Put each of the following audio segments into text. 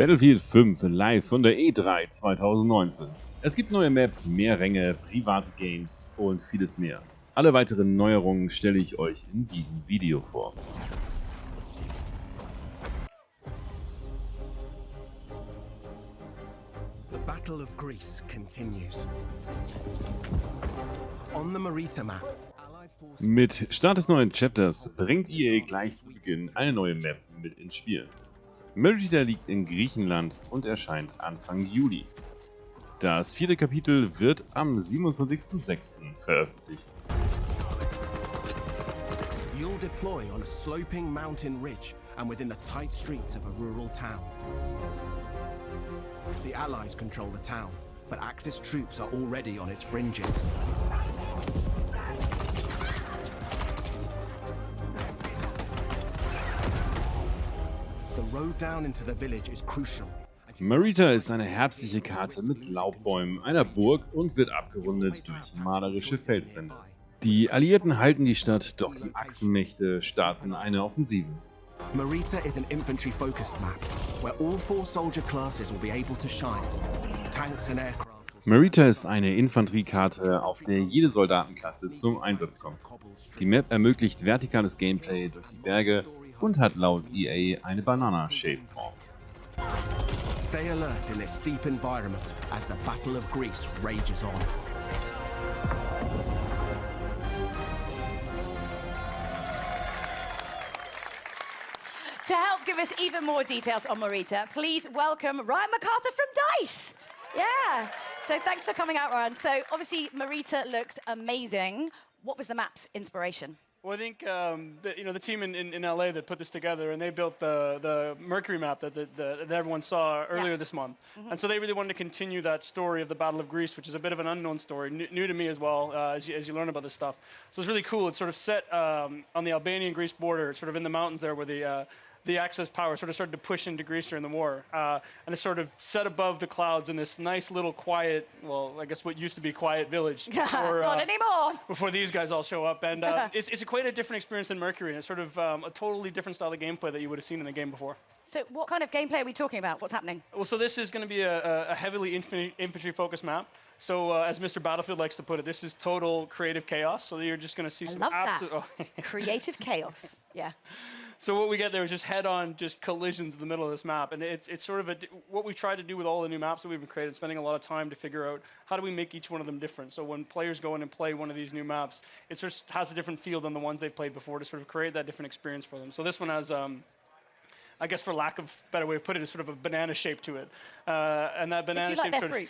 Battlefield 5 live von der E3 2019. Es gibt neue Maps, mehr Ränge, private Games und vieles mehr. Alle weiteren Neuerungen stelle ich euch in diesem Video vor. The Battle of Greece continues. On the Marita map, Mit Start des neuen Chapters bringt EA gleich zu Beginn eine neue Map mit ins Spiel. Merida liegt in Griechenland und erscheint Anfang Juli. Das vierte Kapitel wird am 27.06. veröffentlicht. You'll deploy on a sloping mountain ridge and within the tight streets of a rural town. The Allies control the town, but Axis troops are already on its fringes. Marita ist eine herbstliche Karte mit Laubbäumen, einer Burg und wird abgerundet durch malerische Felswände. Die Alliierten halten die Stadt, doch die Achsenmächte starten eine Offensive. Marita is an infantry-focused map, where all four soldier classes will be able to shine. Tanks and aircraft Marita ist eine Infanteriekarte, auf der jede Soldatenklasse zum Einsatz kommt. Die Map ermöglicht vertikales Gameplay durch die Berge und hat laut EA eine Banana-Shape-Form. Stay alert in this steep environment as the Battle of Greece rages on. To help give us even more details on Marita, please welcome Ryan MacArthur from DICE. Yeah. So thanks for coming out, Ryan. So obviously, Marita looks amazing. What was the map's inspiration? Well, I think um, the, you know the team in, in, in LA that put this together, and they built the, the Mercury map that, that, that everyone saw earlier this month. And so they really wanted to continue that story of the Battle of Greece, which is a bit of an unknown story, new, new to me as well, uh, as, you, as you learn about this stuff. So it's really cool. It's sort of set um, on the Albanian-Greece border, sort of in the mountains there, where the uh, the Axis power sort of started to push into Greece during the war. Uh, and it sort of set above the clouds in this nice little quiet, well, I guess what used to be quiet village. before, Not uh, anymore. before these guys all show up. And uh, it's, it's quite a different experience than Mercury, and it's sort of um, a totally different style of gameplay that you would have seen in the game before. So what kind of gameplay are we talking about? What's happening? Well, so this is going to be a, a- heavily infantry, infantry-focused map. So, uh, as Mr. Battlefield likes to put it, this is total creative chaos. So you're just going to see I some love that. absolute. Creative chaos. Yeah. So what we get there is just head-on, just collisions in the middle of this map, and it's it's sort of a what we've tried to do with all the new maps that we've been creating, spending a lot of time to figure out how do we make each one of them different. So when players go in and play one of these new maps, it sort of has a different feel than the ones they've played before to sort of create that different experience for them. So this one has. Um, I guess, for lack of a better way to put it, is sort of a banana shape to it, uh, and that banana shape. like sort of- fruit?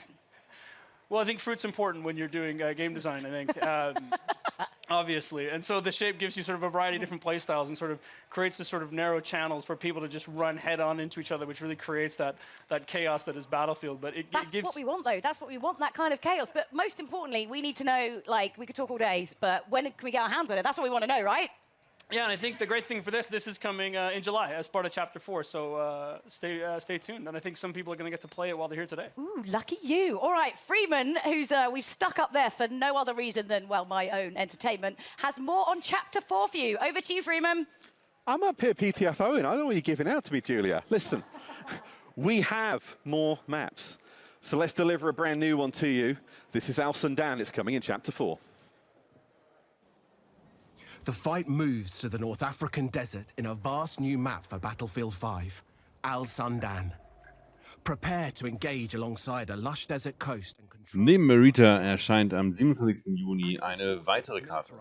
well, I think fruit's important when you're doing uh, game design. I think, um, obviously, and so the shape gives you sort of a variety of different play styles and sort of creates this sort of narrow channels for people to just run head on into each other, which really creates that that chaos that is Battlefield. But it, it That's gives what we want, though. That's what we want, that kind of chaos. But most importantly, we need to know, like, we could talk all days, but when can we get our hands on it? That's what we want to know, right? Yeah. And I think the great thing for this, this is coming uh, in July as part of Chapter Four. So uh, stay uh, stay tuned, and I think some people are going to get to play it while they're here today. Ooh, lucky you. All right, Freeman, who's uh, we've stuck up there for no other reason than, well, my own entertainment, has more on chapter four for you. Over to you, Freeman. I'm up here PTFOing. I don't know what you're giving out to me, Julia. Listen, we have more maps. So let's deliver a brand new one to you. This is Al Sundan. It's coming in chapter four. The fight moves to the North African desert in a vast new map for Battlefield 5, Al Sundan. Prepare to engage alongside a lush desert coast Neben Marita erscheint am 27. Juni eine weitere Karte.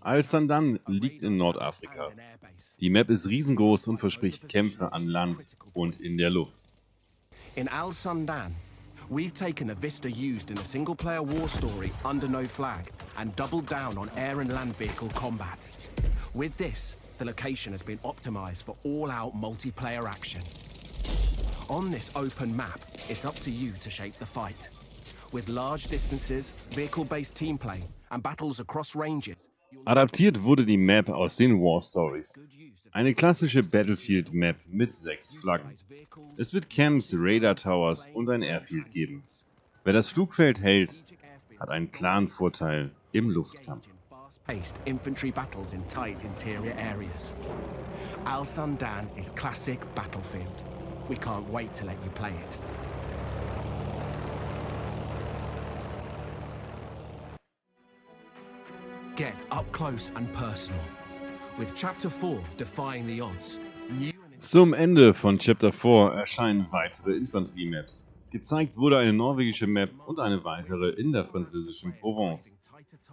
Al Sandan liegt in Nordafrika. Die Map ist riesengroß und verspricht Kämpfe an Land und in der Luft. In Al Sundan, we've taken the vista used in a single player war story under no flag and doubled down on air and land vehicle combat. With this, the location has been optimized for all out multiplayer action. On this open map, it's up to you to shape the fight. With large distances, vehicle based team play, and battles across ranges, Adaptiert wurde die Map aus den War Stories. Eine klassische Battlefield-Map mit sechs Flaggen. Es wird Camps, Radar Towers und ein Airfield geben. Wer das Flugfeld hält, hat einen klaren Vorteil im Luftkampf. Paced infantry battles in tight interior areas. Al Sundan is classic battlefield. We can't wait to let you play it. Get up close and personal with Chapter 4 Defying the Odds. Zum Ende von Chapter 4 erscheinen weitere Infanterie-Maps. Gezeigt wurde eine norwegische Map und eine weitere in der französischen Provence.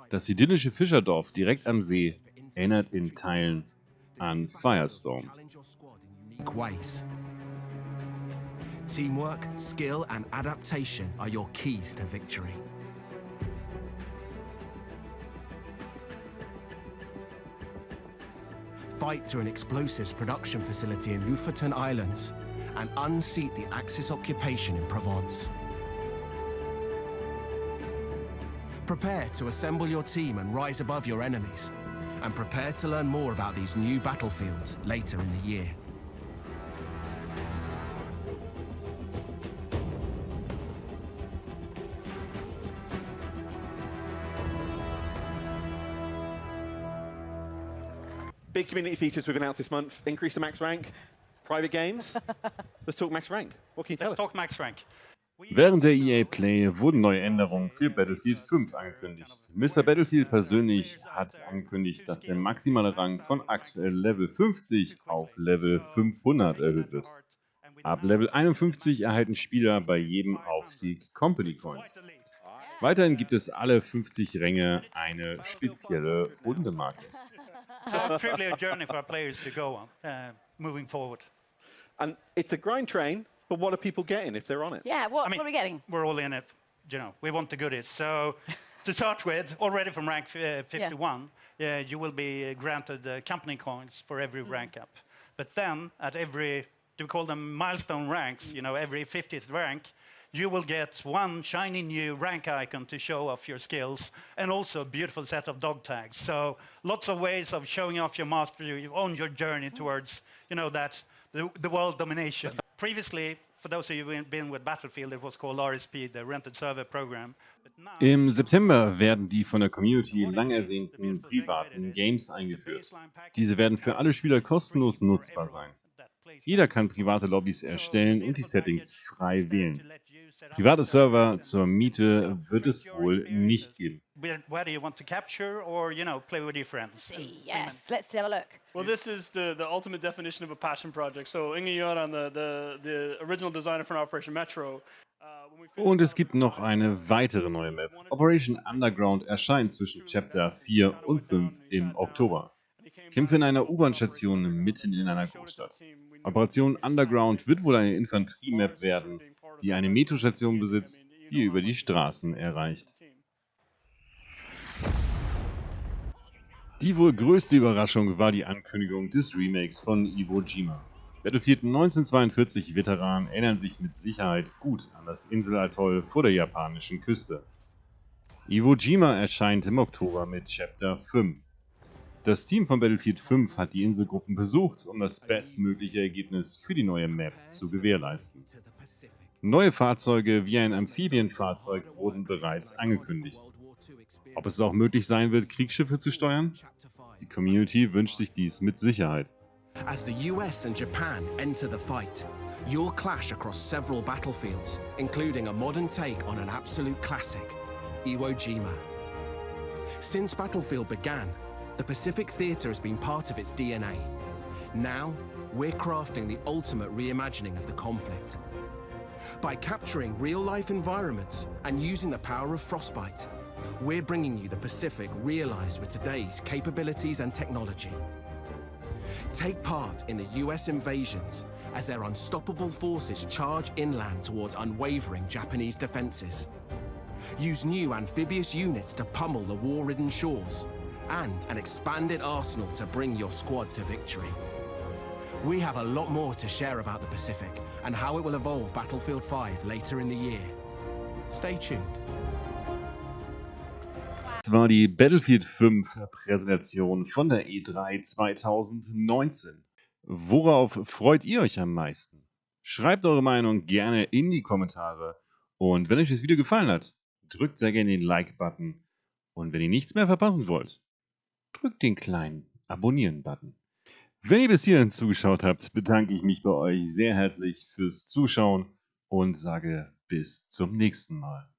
Das idyllische Fischerdorf direkt am See erinnert in Teilen an Firestorm. Teamwork, skill, and adaptation are your keys to victory. Fight through an explosives production facility in Lofoten Islands and unseat the Axis occupation in Provence. Prepare to assemble your team and rise above your enemies. And prepare to learn more about these new battlefields later in the year. Big community features we've announced this month. Increase the max rank, private games. Let's talk max rank. What can you tell Let's us? talk max rank. Während der EA Play wurden neue Änderungen für Battlefield 5 angekündigt. Mr. Battlefield persönlich hat angekündigt, dass der maximale Rang von aktuell Level 50 auf Level 500 erhöht wird. Ab Level 51 erhalten Spieler bei jedem Aufstieg Company Coins. Weiterhin gibt es alle 50 Ränge eine spezielle Rundemarke. So truly a journey for our players to go on, uh, moving forward. And it's a grind train, but what are people getting if they're on it? Yeah, what, I mean, what are we getting? We're all in it, you know, we want the goodies. So to start with, already from rank uh, 51, uh, you will be granted uh, company coins for every rank up. But then at every, do we call them milestone ranks, you know, every 50th rank, you will get one shiny new rank icon to show off your skills and also a beautiful set of dog tags. So lots of ways of showing off your mastery on your journey towards, you know, that the, the world domination. Previously, for those of you who've been with Battlefield, it was called RSP, the Rented Server Program. But now, Im September werden die von der Community lang ersehnten privaten Games eingeführt. Diese werden für alle Spieler kostenlos nutzbar sein. Jeder kann private Lobbys erstellen und die Settings frei wählen. Private Server zur Miete wird es wohl nicht geben. Where- Whether you want to capture or, you know, play with your friends. Yes, let's have a look. Well, this is the, the ultimate definition of a passion project. So Inge Göran, the, the, the original designer for Operation Metro. uh, Und es gibt noch eine weitere neue Map. Operation Underground erscheint zwischen Chapter 4 und 5 im Oktober. Kämpfe in einer U-Bahn-Station mitten in einer Großstadt. Operation Underground wird wohl eine Infanterie-Map werden, die eine Metrostation besitzt, die über die Straßen erreicht. Die wohl größte Überraschung war die Ankündigung des Remakes von Iwo Jima. Battlefield 1942 Veteranen erinnern sich mit Sicherheit gut an das Inselatoll vor der japanischen Küste. Iwo Jima erscheint im Oktober mit Chapter 5. Das Team von Battlefield 5 hat die Inselgruppen besucht, um das bestmögliche Ergebnis für die neue Map zu gewährleisten. Neue Fahrzeuge wie ein Amphibienfahrzeug wurden bereits angekündigt. Ob es auch möglich sein wird, Kriegsschiffe zu steuern? Chapter 5. Die Community wünscht sich dies mit Sicherheit. As the US and Japan enter the fight, you'll clash across several battlefields, including a modern take on an absolute classic, Iwo Jima. Since Battlefield began, the Pacific Theatre has been part of its DNA. Now, we're crafting the ultimate reimagining of the conflict. By capturing real life environments and using the power of Frostbite, we're bringing you the Pacific realized with today's capabilities and technology. Take part in the US invasions as their unstoppable forces charge inland towards unwavering Japanese defenses. Use new amphibious units to pummel the war ridden shores, and an expanded arsenal to bring your squad to victory. We have a lot more to share about the Pacific and how it will evolve Battlefield 5 later in the year. Stay tuned. Das war die Battlefield 5 Präsentation von der E3 2019. Worauf freut ihr euch am meisten? Schreibt eure Meinung gerne in die Kommentare. Und wenn euch das Video gefallen hat, drückt sehr gerne den Like-Button. Und wenn ihr nichts mehr verpassen wollt, drückt den kleinen Abonnieren-Button. Wenn ihr bis hierhin zugeschaut habt, bedanke ich mich bei euch sehr herzlich fürs Zuschauen und sage bis zum nächsten Mal.